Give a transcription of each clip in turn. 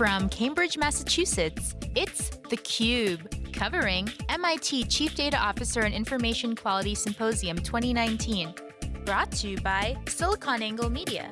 From Cambridge, Massachusetts, it's theCUBE, covering MIT Chief Data Officer and Information Quality Symposium 2019. Brought to you by SiliconANGLE Media.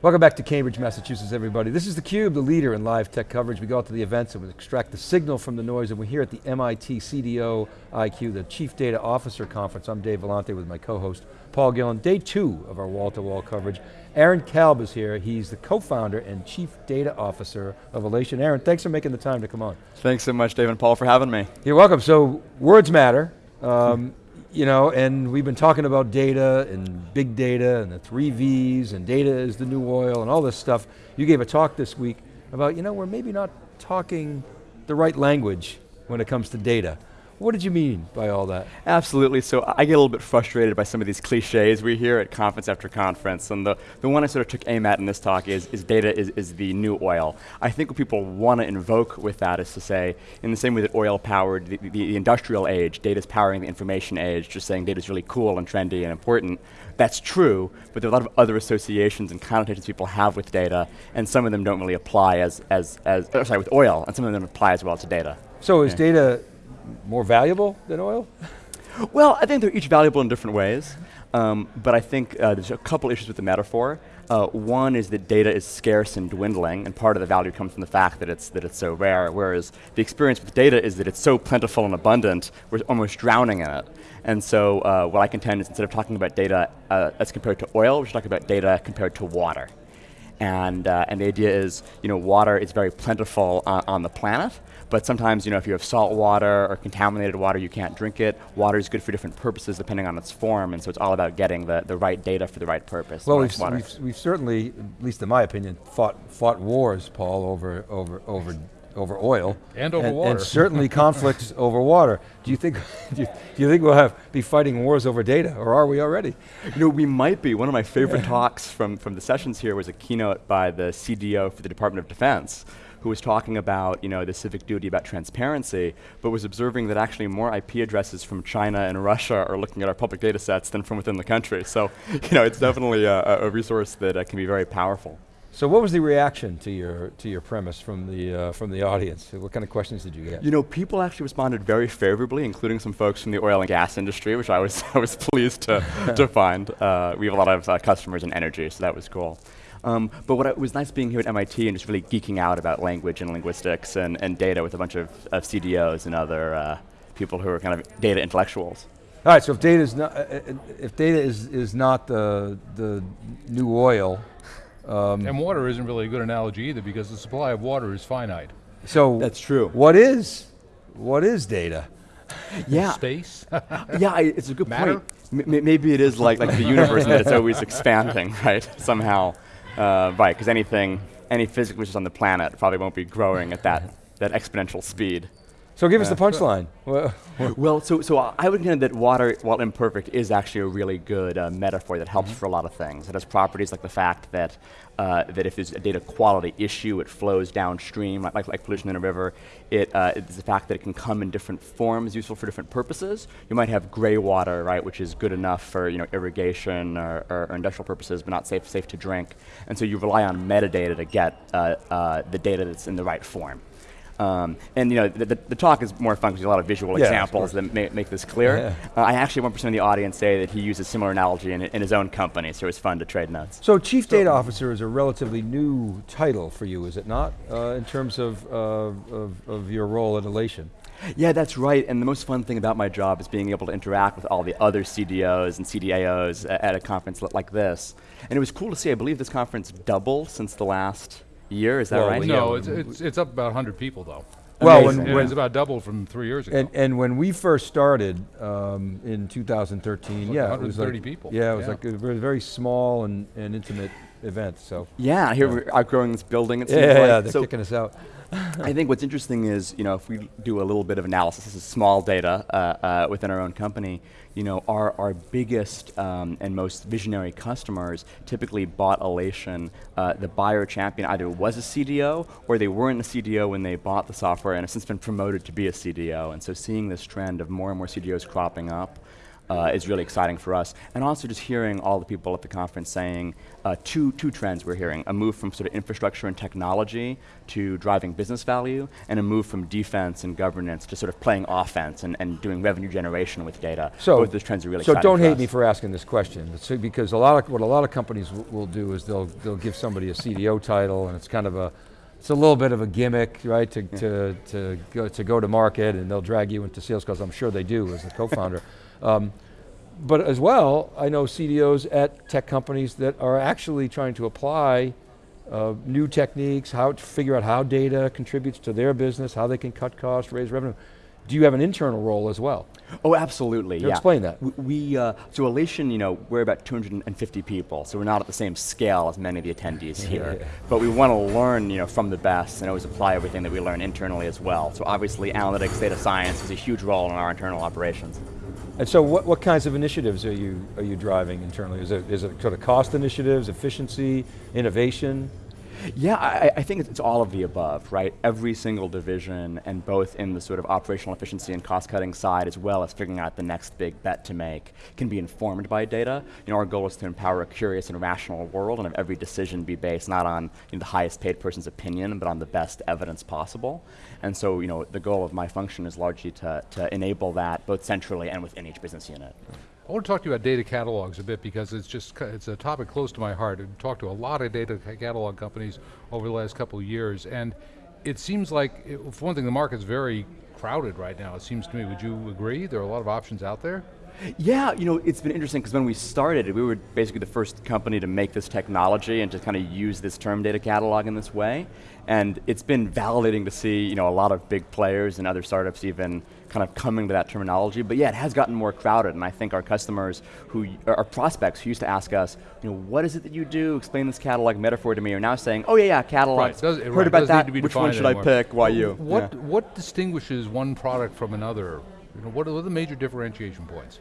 Welcome back to Cambridge, Massachusetts, everybody. This is theCUBE, the leader in live tech coverage. We go out to the events and we extract the signal from the noise and we're here at the MIT CDO IQ, the Chief Data Officer Conference. I'm Dave Vellante with my co-host, Paul Gillen. Day two of our wall-to-wall -wall coverage. Aaron Kalb is here. He's the co-founder and Chief Data Officer of Alation. Aaron, thanks for making the time to come on. Thanks so much, Dave and Paul, for having me. You're welcome. So, words matter. Um, you know, and we've been talking about data and big data and the three V's and data is the new oil and all this stuff. You gave a talk this week about, you know, we're maybe not talking the right language when it comes to data. What did you mean by all that? Absolutely, so I get a little bit frustrated by some of these cliches we hear at conference after conference, and the, the one I sort of took aim at in this talk is, is data is, is the new oil. I think what people want to invoke with that is to say, in the same way that oil powered the, the, the industrial age, data is powering the information age, just saying data is really cool and trendy and important. That's true, but there are a lot of other associations and connotations people have with data, and some of them don't really apply as, as, as sorry, with oil, and some of them apply as well to data. So is yeah. data more valuable than oil? Well, I think they're each valuable in different ways, um, but I think uh, there's a couple issues with the metaphor. Uh, one is that data is scarce and dwindling, and part of the value comes from the fact that it's, that it's so rare, whereas the experience with data is that it's so plentiful and abundant, we're almost drowning in it. And so uh, what I contend is instead of talking about data uh, as compared to oil, we should talk about data compared to water. And, uh, and the idea is, you know, water is very plentiful on the planet, but sometimes, you know, if you have salt water or contaminated water, you can't drink it. Water is good for different purposes depending on its form, and so it's all about getting the, the right data for the right purpose. Well, we've, we've, we've, certainly, at least in my opinion, fought, fought wars, Paul, over, over, over over oil. And over and, water. And certainly conflicts over water. Do you think, do you, do you, think we'll have, be fighting wars over data, or are we already? You know, we might be. One of my favorite talks from, from the sessions here was a keynote by the CDO for the Department of Defense, who was talking about you know, the civic duty about transparency, but was observing that actually more IP addresses from China and Russia are looking at our public data sets than from within the country. So you know, it's definitely a, a resource that uh, can be very powerful. So what was the reaction to your to your premise from the uh, from the audience? What kind of questions did you get? You know, people actually responded very favorably, including some folks from the oil and gas industry, which I was I was pleased to to find. Uh, we have a lot of uh, customers in energy, so that was cool. Um, but what was nice being here at MIT and just really geeking out about language and linguistics and, and data with a bunch of, of CDOs and other uh, people who are kind of data intellectuals. All right, so if data is not, uh, uh, if data is, is not the, the new oil. Um, and water isn't really a good analogy either because the supply of water is finite. So That's true. What is, what is data? Yeah. Space? yeah, it's a good Matter? point. M maybe it is like, like the universe that it's always expanding, right, somehow. Uh, right, because anything, any physics which is on the planet probably won't be growing at that, that exponential speed. So give us the punchline. well, so, so I would contend that water, while imperfect, is actually a really good uh, metaphor that helps mm -hmm. for a lot of things. It has properties like the fact that, uh, that if there's a data quality issue, it flows downstream, like, like, like pollution in a river. It, uh, it's the fact that it can come in different forms, useful for different purposes. You might have gray water, right, which is good enough for you know, irrigation or, or, or industrial purposes, but not safe, safe to drink. And so you rely on metadata to get uh, uh, the data that's in the right form. Um, and you know, the, the, the, talk is more fun because there's a lot of visual yeah, examples that ma make this clear. Yeah. Uh, I actually had 1% of the audience say that he uses similar analogy in, in, his own company, so it's fun to trade notes. So Chief so Data Officer is a relatively new title for you, is it not, uh, in terms of, uh, of, of your role at Alation? Yeah, that's right, and the most fun thing about my job is being able to interact with all the other CDOs and CDAOs at a conference like this. And it was cool to see, I believe this conference doubled since the last year, is that well, right? No, it's, it's, it's, up about 100 people though. Well, when, when it's about doubled from three years ago. And, and when we first started um, in 2013, like yeah, it was like, people. Yeah, it was yeah. like a very, very small and, and intimate event. So yeah, here yeah. we're outgrowing this building. It yeah, yeah, like. yeah, they're so kicking us out. I think what's interesting is, you know, if we do a little bit of analysis, this is small data uh, uh, within our own company, you know, our, our biggest um, and most visionary customers typically bought Alation. Uh, the buyer champion either was a CDO or they weren't a CDO when they bought the software and have since been promoted to be a CDO. And so seeing this trend of more and more CDOs cropping up, uh, is really exciting for us. And also just hearing all the people at the conference saying uh, two, two trends we're hearing, a move from sort of infrastructure and technology to driving business value, and a move from defense and governance to sort of playing offense and, and doing revenue generation with data. So, Both those trends are really so don't hate us. me for asking this question, because a lot of, what a lot of companies will do is they'll, they'll give somebody a CDO title and it's kind of a, it's a little bit of a gimmick, right, to, to, to, go, to go to market and they'll drag you into sales calls, I'm sure they do as the co-founder. um, but as well, I know CDOs at tech companies that are actually trying to apply uh, new techniques, how to figure out how data contributes to their business, how they can cut costs, raise revenue. Do you have an internal role as well? Oh, absolutely. Yeah. explain that. We, we uh, so Alation, you know, we're about 250 people, so we're not at the same scale as many of the attendees here. But we want to learn, you know, from the best and always apply everything that we learn internally as well. So obviously, analytics, data science is a huge role in our internal operations. And so what, what kinds of initiatives are you, are you driving internally? Is it, is it sort of cost initiatives, efficiency, innovation? Yeah, I, I think it's, all of the above, right? Every single division, and both in the sort of operational efficiency and cost-cutting side, as well as figuring out the next big bet to make, can be informed by data. You know, our goal is to empower a curious and rational world, and have every decision be based not on you know, the highest paid person's opinion, but on the best evidence possible. And so, you know, the goal of my function is largely to, to enable that, both centrally and within each business unit. I want to talk to you about data catalogs a bit because it's just, it's a topic close to my heart. I've talked to a lot of data catalog companies over the last couple of years, and it seems like, it, for one thing, the market's very crowded right now. It seems to me. Would you agree? There are a lot of options out there. Yeah, you know, it's been interesting because when we started, we were basically the first company to make this technology and to kind of use this term data catalog in this way. And it's been validating to see, you know, a lot of big players and other startups even kind of coming to that terminology. But yeah, it has gotten more crowded, and I think our customers who, our prospects who used to ask us, you know, what is it that you do? Explain this catalog metaphor to me, are now saying, oh yeah, yeah, catalog. Right, does- Heard right, about that. to be Which one should I pick? Why you? What Yeah. what distinguishes one product from another? You know, what are the major differentiation points?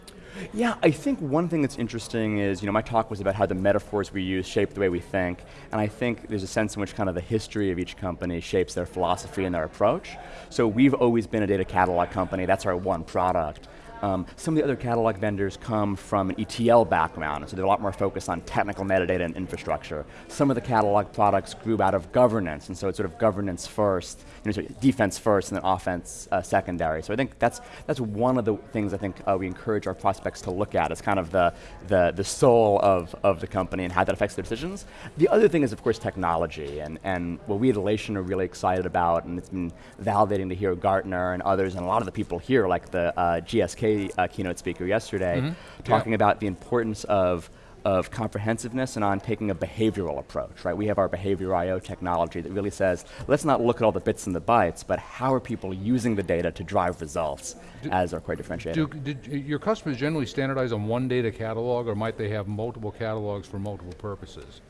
Yeah, I think one thing that's interesting is, you know, my talk was about how the metaphors we use shape the way we think, and I think there's a sense in which kind of the history of each company shapes their philosophy and their approach. So we've always been a data catalog company, that's our one product. Um, some of the other catalog vendors come from an ETL background, so they're a lot more focused on technical metadata and infrastructure. Some of the catalog products grew out of governance, and so it's sort of governance first, you know, defense first, and then offense uh, secondary. So I think that's that's one of the things I think uh, we encourage our prospects to look at as kind of the the the soul of of the company and how that affects their decisions. The other thing is, of course, technology, and and what we at Alation are really excited about, and it's been validating to hear Gartner and others, and a lot of the people here, like the uh, GSK uh, keynote speaker yesterday, talking about the importance of of comprehensiveness and on taking a behavioral approach, right? We have our behavior IO technology that really says, let's not look at all the bits and the bytes, but how are people using the data to drive results as our core differentiator. Do did your customers generally standardize on one data catalog, or might they have multiple catalogs for multiple purposes?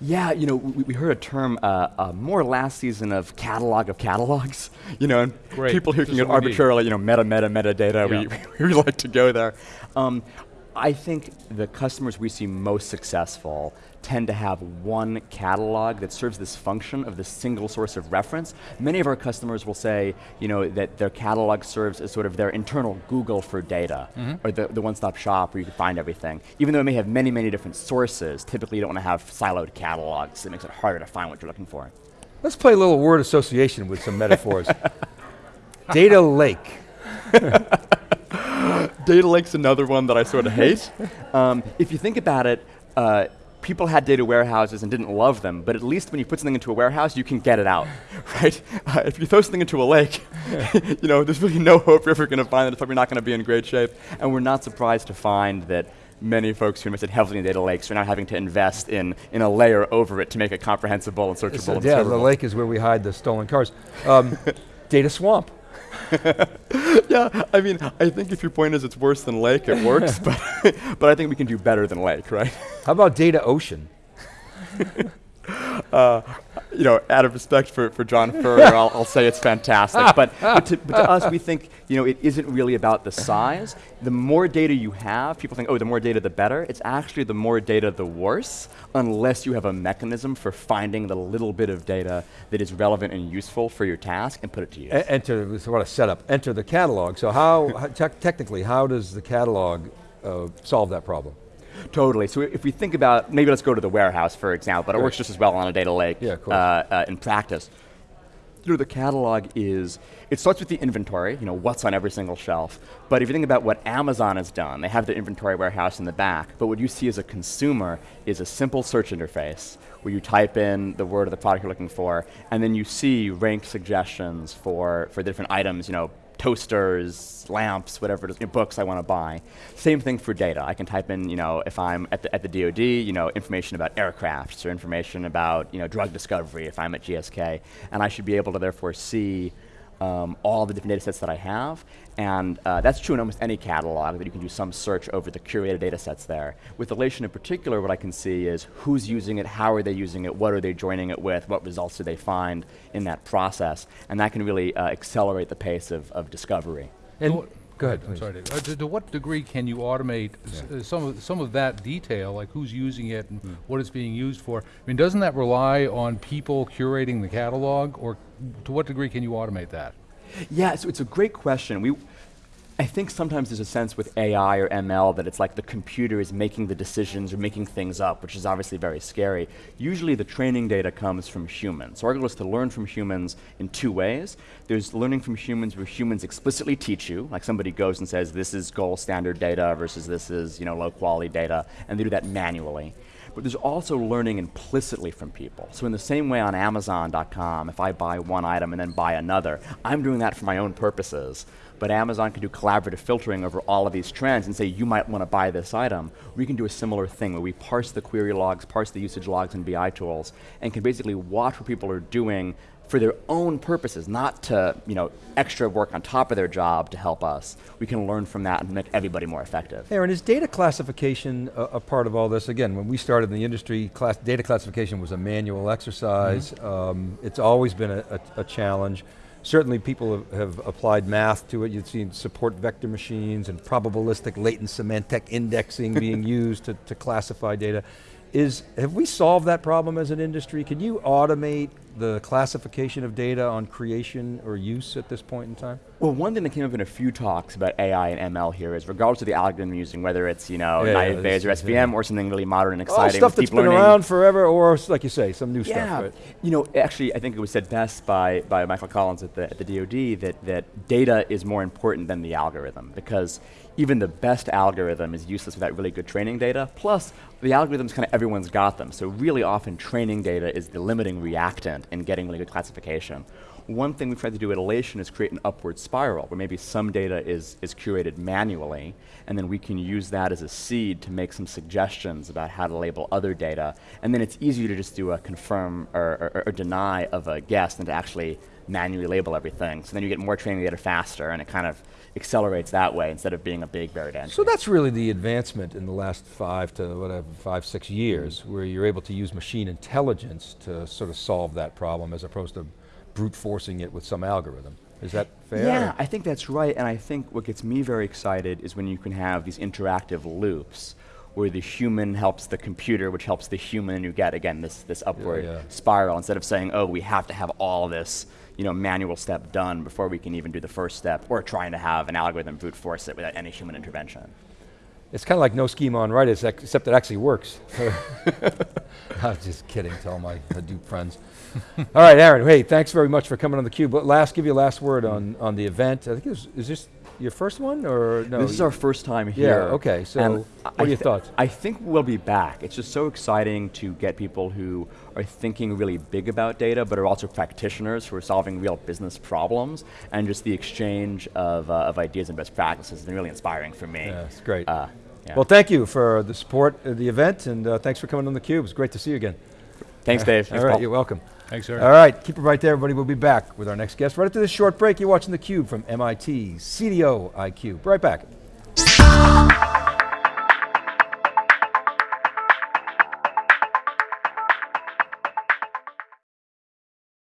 Yeah, you know, we, we heard a term uh, uh, more last season of catalog of catalogs. You know, and Great. people who can get arbitrarily, you know, meta, meta, metadata. Yeah. We, we like to go there. Um, I think the customers we see most successful tend to have one catalog that serves this function of the single source of reference. Many of our customers will say, you know, that their catalog serves as sort of their internal Google for data, Mm-hmm. or the, the one-stop shop where you can find everything. Even though it may have many, many different sources, typically you don't want to have siloed catalogs. It makes it harder to find what you're looking for. Let's play a little word association with some metaphors. Data lake. Data Lake's another one that I sort of hate. Um, if you think about it, uh, people had data warehouses and didn't love them, but at least when you put something into a warehouse, you can get it out, right? Uh, if you throw something into a lake, you know, there's really no hope you're ever going to find it. It's probably not going to be in great shape. And we're not surprised to find that many folks who invested heavily in data lakes are now having to invest in, in a layer over it to make it comprehensible and searchable and yeah, the lake is where we hide the stolen cars. Um, data swamp. Yeah, I mean, I think if your point is it's worse than lake, it works, but, but I think we can do better than lake, right? How about data ocean? You know, out of respect for, for John Furrier, I'll, I'll say it's fantastic. But, but, to, but to us, we think, you know, it isn't really about the size. The more data you have, people think, oh, the more data, the better. It's actually the more data, the worse, unless you have a mechanism for finding the little bit of data that is relevant and useful for your task and put it to use. E- enter, what a setup, enter the catalog. So how, tec- technically, how does the catalog uh, solve that problem? Totally. So if we think about, maybe let's go to the warehouse, for example, but it works just as well on a data lake Yeah, uh, uh, in practice. You know, the catalog is, it starts with the inventory, you know, what's on every single shelf. But if you think about what Amazon has done, they have the inventory warehouse in the back, but what you see as a consumer is a simple search interface where you type in the word of the product you're looking for, and then you see ranked suggestions for, for different items, you know, toasters, lamps, whatever it is, you know, books I want to buy. Same thing for data. I can type in, you know, if I'm at the, at the DoD, you know, information about aircrafts or information about, you know, drug discovery if I'm at GSK, and I should be able to therefore see um, all the different data sets that I have, and uh, that's true in almost any catalog, that you can do some search over the curated data sets there. With Alation in particular, what I can see is who's using it, how are they using it, what are they joining it with, what results do they find in that process, and that can really uh, accelerate the pace of, of discovery. And what- go ahead, I'm please. sorry. Dave. Uh, to, to what degree can you automate s- uh, some of some of that detail, like who's using it and Hmm. what it's being used for? I mean, doesn't that rely on people curating the catalog, or to what degree can you automate that? Yeah, so it's a great question. We, I think sometimes there's a sense with AI or ML that it's like the computer is making the decisions or making things up, which is obviously very scary. Usually the training data comes from humans. So our goal is to learn from humans in two ways. There's learning from humans where humans explicitly teach you, like somebody goes and says this is gold standard data versus this is you know low quality data, and they do that manually. But there's also learning implicitly from people. So in the same way on Amazon.com, if I buy one item and then buy another, I'm doing that for my own purposes. But Amazon can do collaborative filtering over all of these trends and say, you might want to buy this item. We can do a similar thing where we parse the query logs, parse the usage logs and BI tools, and can basically watch what people are doing for their own purposes, not to you know extra work on top of their job to help us. We can learn from that and make everybody more effective. Aaron, is data classification a, a part of all this? Again, when we started in the industry, class, data classification was a manual exercise. Um, it's always been a, a, a challenge. Certainly people have, have applied math to it. You've seen support vector machines and probabilistic latent semantic indexing being used to, to classify data. Is, have we solved that problem as an industry? Can you automate the classification of data on creation or use at this point in time? Well, one thing that came up in a few talks about AI and ML here is regardless of the algorithm you're using, whether it's you know Yeah, yeah, naive Bayes or SVM or something really modern and exciting, stuff with that's been learning. around forever, or like you say, some new Yeah, stuff. Right? you know, actually, I think it was said best by, by Michael Conlin at the, at the DoD that, that data is more important than the algorithm because even the best algorithm is useless without really good training data. Plus, the algorithms kind of everyone's got them. So really often, training data is the limiting reactant in getting really good classification. One thing we've tried to do at Alation is create an upward spiral where maybe some data is, is curated manually, and then we can use that as a seed to make some suggestions about how to label other data. And then it's easier to just do a confirm or, or, or deny of a guess than to actually manually label everything. So then you get more training data faster, and it kind of accelerates that way instead of being a big buried entry. So that's really the advancement in the last five to whatever, five, six years, where you're able to use machine intelligence to sort of solve that problem as opposed to brute forcing it with some algorithm. Is that fair? Yeah, I think that's right. And I think what gets me very excited is when you can have these interactive loops where the human helps the computer, which helps the human, and you get, again, this, this upward yeah. spiral instead of saying, oh, we have to have all this you know, manual step done before we can even do the first step, or trying to have an algorithm brute force it without any human intervention. It's kind of like no schema on ex- except it actually works. I'm just kidding, to all my Hadoop friends. all right, Aaron, hey, thanks very much for coming on theCUBE. But last, give you a last word on, on the event. I think it was, is this your first one, or no? this is our first time Yeah, here. okay, so and what are your thoughts? I think we'll be back. It's just so exciting to get people who are thinking really big about data, but are also practitioners who are solving real business problems, and just the exchange of, uh, of ideas and best practices has been really inspiring for me. Yeah, it's great. Uh, yeah. Well, thank you for the support of the event, and uh, thanks for coming on theCUBE. It's great to see you again. Thanks, Dave. All right, Paul. you're welcome. Thanks, Eric. All right, keep it right there, everybody. We'll be back with our next guest right after this short break. You're watching theCUBE from MIT CDO IQ. Right back.